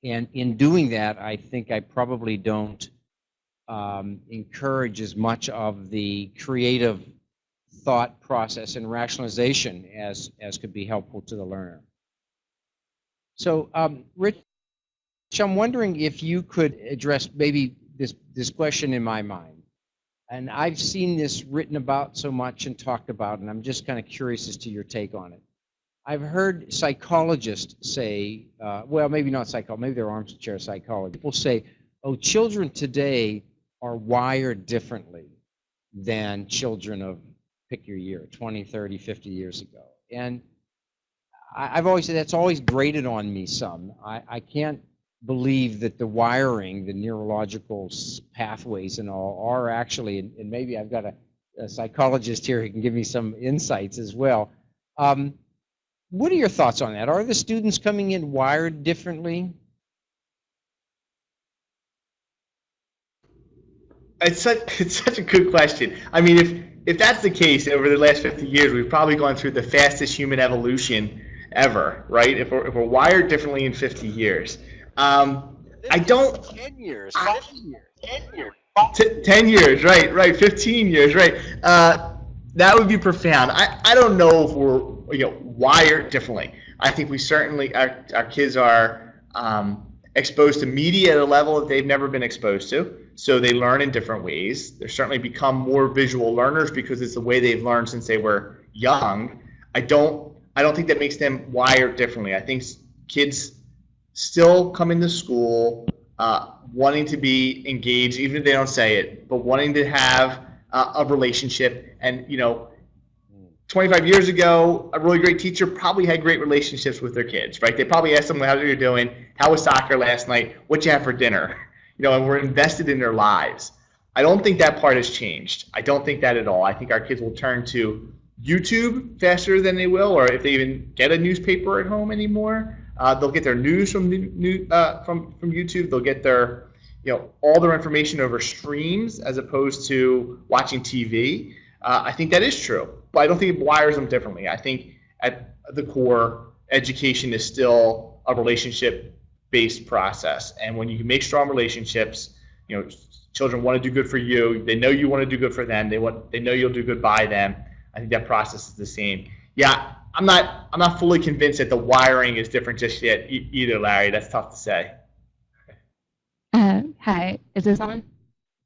and in doing that, I think I probably don't um, encourage as much of the creative thought process and rationalization as as could be helpful to the learner. So, um, Rich, I'm wondering if you could address maybe this this question in my mind and I've seen this written about so much and talked about, and I'm just kind of curious as to your take on it. I've heard psychologists say, uh, well, maybe not psychologists, maybe they're armchair psychologists. People say, oh, children today are wired differently than children of pick your year 20 30 50 years ago. And I, i've always said that's always grated on me some. I, I can't believe that the wiring the neurological pathways and all are actually and, and maybe i've got a, a psychologist here who can give me some insights as well. Um, what are your thoughts on that? Are the students coming in wired differently? It's such, it's such a good question. I mean, if if that's the case, over the last 50 years, we've probably gone through the fastest human evolution ever, right? If we're, if we're wired differently in 50 years. Um, I don't. 10 years, I- 5 years, 10 years. T- 10 years, right, right, 15 years, right. Uh, that would be profound. I, I don't know if we're you know wired differently. I think we certainly our, our kids are um, exposed to media at a level that they've never been exposed to, so they learn in different ways. They're certainly become more visual learners because it's the way they've learned since they were young. I don't I don't think that makes them wired differently. I think kids still come into school uh, wanting to be engaged, even if they don't say it, but wanting to have uh, a relationship. And you know, 25 years ago, a really great teacher probably had great relationships with their kids, right? They probably asked them how are you're doing, how was soccer last night, what you have for dinner, you know, and we're invested in their lives. I don't think that part has changed. I don't think that at all. I think our kids will turn to YouTube faster than they will, or if they even get a newspaper at home anymore, uh, they'll get their news from new, uh, from from YouTube. They'll get their you know all their information over streams as opposed to watching TV. Uh, I think that is true, but I don't think it wires them differently. I think at the core, education is still a relationship-based process, and when you make strong relationships, you know, children want to do good for you. They know you want to do good for them. They want they know you'll do good by them. I think that process is the same. Yeah, I'm not I'm not fully convinced that the wiring is different just yet e- either, Larry. That's tough to say. Uh, hi, is this on?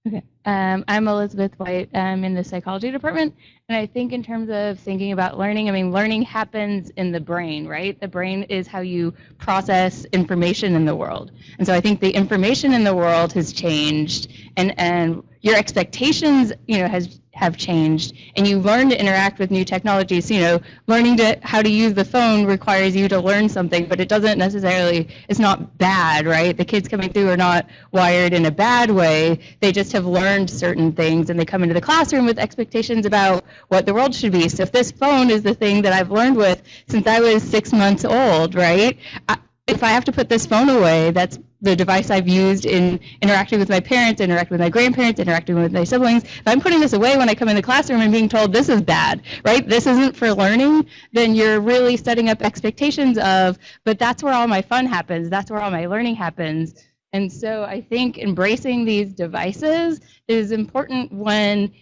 Okay. Um, I'm Elizabeth White. I'm in the psychology department. And I think, in terms of thinking about learning, I mean, learning happens in the brain, right? The brain is how you process information in the world. And so I think the information in the world has changed, and, and your expectations, you know, has have changed, and you learn to interact with new technologies. You know, learning to how to use the phone requires you to learn something, but it doesn't necessarily. It's not bad, right? The kids coming through are not wired in a bad way. They just have learned certain things, and they come into the classroom with expectations about what the world should be. So if this phone is the thing that I've learned with since I was six months old, right? I, if I have to put this phone away, that's the device I've used in interacting with my parents, interacting with my grandparents, interacting with my siblings. If I'm putting this away when I come in the classroom and being told this is bad, right? This isn't for learning, then you're really setting up expectations of, but that's where all my fun happens. That's where all my learning happens. And so I think embracing these devices is important when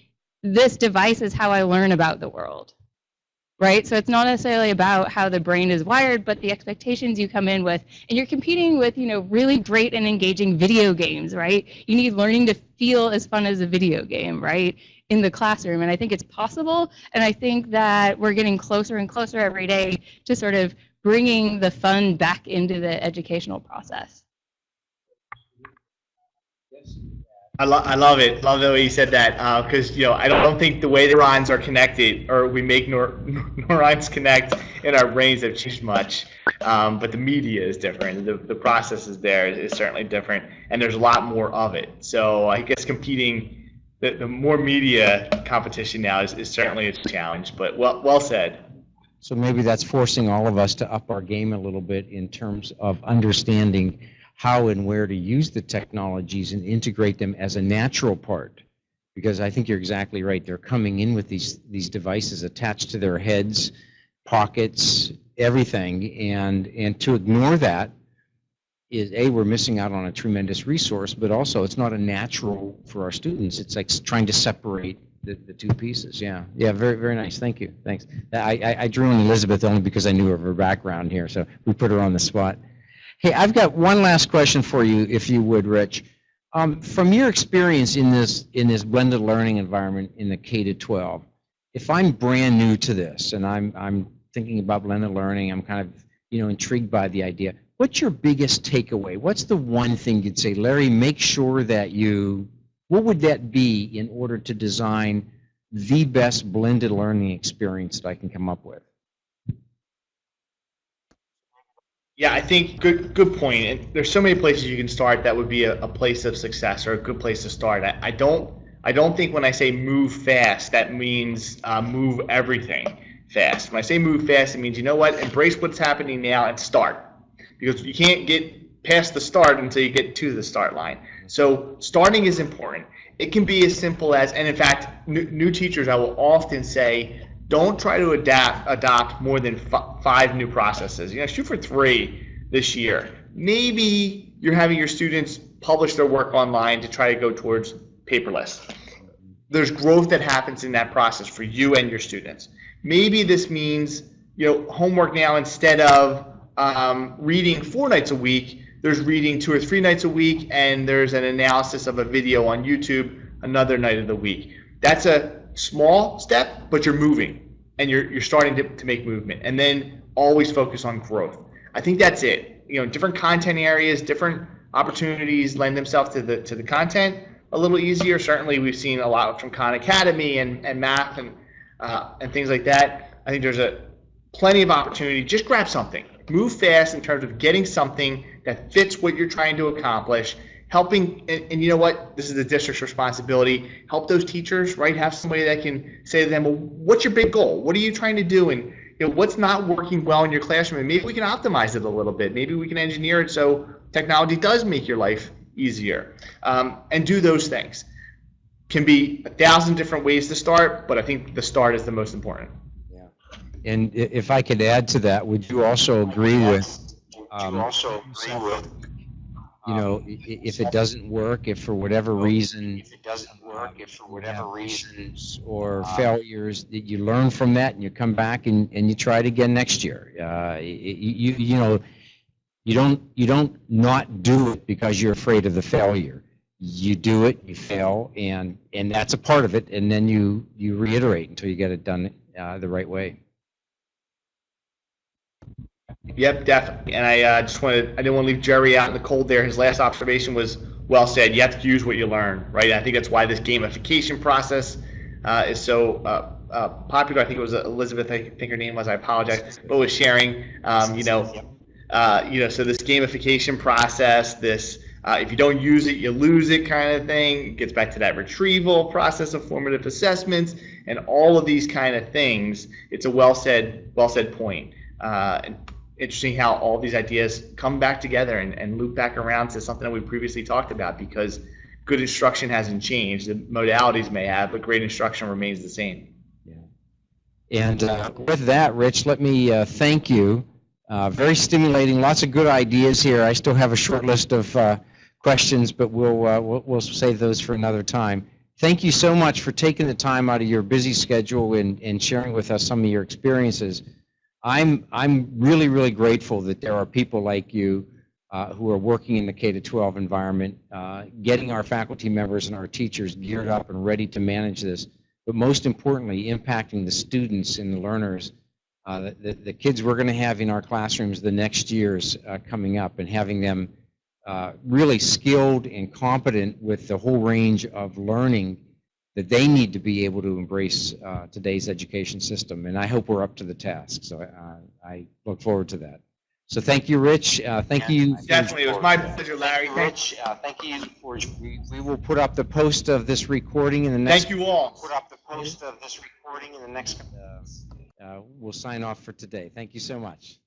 this device is how I learn about the world right? So it's not necessarily about how the brain is wired, but the expectations you come in with. And you're competing with, you know, really great and engaging video games, right? You need learning to feel as fun as a video game, right? In the classroom. And I think it's possible. And I think that we're getting closer and closer every day to sort of bringing the fun back into the educational process. I, lo- I love it. Love the way you said that because you know I don't, don't think the way the neurons are connected or we make neur- neurons connect in our brains have changed much. Um, but the media is different. The, the process is there is certainly different, and there's a lot more of it. So I guess competing, the, the more media competition now is, is certainly a challenge. But well well said. So maybe that's forcing all of us to up our game a little bit in terms of understanding how and where to use the technologies and integrate them as a natural part. Because I think you're exactly right. They're coming in with these these devices attached to their heads, pockets, everything, and and to ignore that is a we're missing out on a tremendous resource, but also it's not a natural for our students. It's like trying to separate the, the two pieces. Yeah, yeah, very very nice. Thank you. Thanks. I, I, I drew on Elizabeth only because I knew of her background here, so we put her on the spot. Hey, I've got one last question for you, if you would, Rich. Um, from your experience in this in this blended learning environment in the K to 12, if I'm brand new to this and I'm I'm thinking about blended learning, I'm kind of you know intrigued by the idea. What's your biggest takeaway? What's the one thing you'd say, Larry? Make sure that you what would that be in order to design the best blended learning experience that I can come up with? Yeah, I think good good point. And there's so many places you can start that would be a, a place of success or a good place to start. I, I don't I don't think when I say move fast that means uh, move everything fast. When I say move fast, it means you know what, embrace what's happening now and start because you can't get past the start until you get to the start line. So starting is important. It can be as simple as, and in fact, new, new teachers I will often say don't try to adapt adopt more than five new processes. You know, shoot for three this year. Maybe you're having your students publish their work online to try to go towards paperless. There's growth that happens in that process for you and your students. Maybe this means you know homework now instead of um, reading four nights a week. There's reading two or three nights a week, and there's an analysis of a video on YouTube another night of the week. That's a small step, but you're moving and you're, you're starting to, to make movement. And then always focus on growth. I think that's it. You know, different content areas, different opportunities lend themselves to the to the content a little easier. Certainly, we've seen a lot from Khan Academy and, and math and uh, and things like that. I think there's a plenty of opportunity. Just grab something. Move fast in terms of getting something that fits what you're trying to accomplish helping and, and, you know what? This is the district's responsibility. Help those teachers right? Have somebody that can say to them well what's your big goal? What are you trying to do? And you know what's not working well in your classroom? And maybe we can optimize it a little bit. Maybe we can engineer it so technology does make your life easier. Um, and do those things. Can be a thousand different ways to start but i think the start is the most important. Yeah. And if I could add to that, would you also agree with, um, also agree with, you know, i- if it doesn't work, if for whatever reason if it doesn't work, if for whatever reasons or failures, that you learn from that and you come back and, and you try it again next year. Uh, you, you know, you don't, you don't not do it because you're afraid of the failure. You do it, you fail, and, and that's a part of it, and then you, you reiterate until you get it done uh, the right way. Yep, definitely. And I uh, just wanted, I didn't want to leave Jerry out in the cold there. His last observation was well said. You have to use what you learn, right? I think that's why this gamification process uh, is so uh, uh, popular. I think it was Elizabeth, I think her name was, I apologize, but was sharing, um, you know, uh, you know, so this gamification process, this uh, if you don't use it, you lose it kind of thing. It gets back to that retrieval process of formative assessments and all of these kind of things. It's a well said, well said point. Uh, interesting how all these ideas come back together and, and loop back around to something that we previously talked about because good instruction hasn't changed. The modalities may have, but great instruction remains the same. Yeah. And uh, with that, Rich, let me uh, thank you. Uh, very stimulating, lots of good ideas here. I still have a short list of uh, questions, but we'll, uh, we'll we'll save those for another time. Thank you so much for taking the time out of your busy schedule and, and sharing with us some of your experiences. I'm I'm really really grateful that there are people like you uh, who are working in the K to 12 environment, uh, getting our faculty members and our teachers geared up and ready to manage this but most importantly, impacting the students and the learners, uh, the, the, the kids we're going to have in our classrooms the next years uh, coming up, and having them uh, really skilled and competent with the whole range of learning that they need to be able to embrace uh, today's education system. And I hope we're up to the task. So uh, I look forward to that. So thank you, Rich. Uh, thank you. Definitely. It was my pleasure, Larry. Thank, Rich, uh, thank you for, We, we will put up the post of this recording in the next. thank you all. put up the post of this recording in the next. Uh, we'll sign off for today. Thank you so much.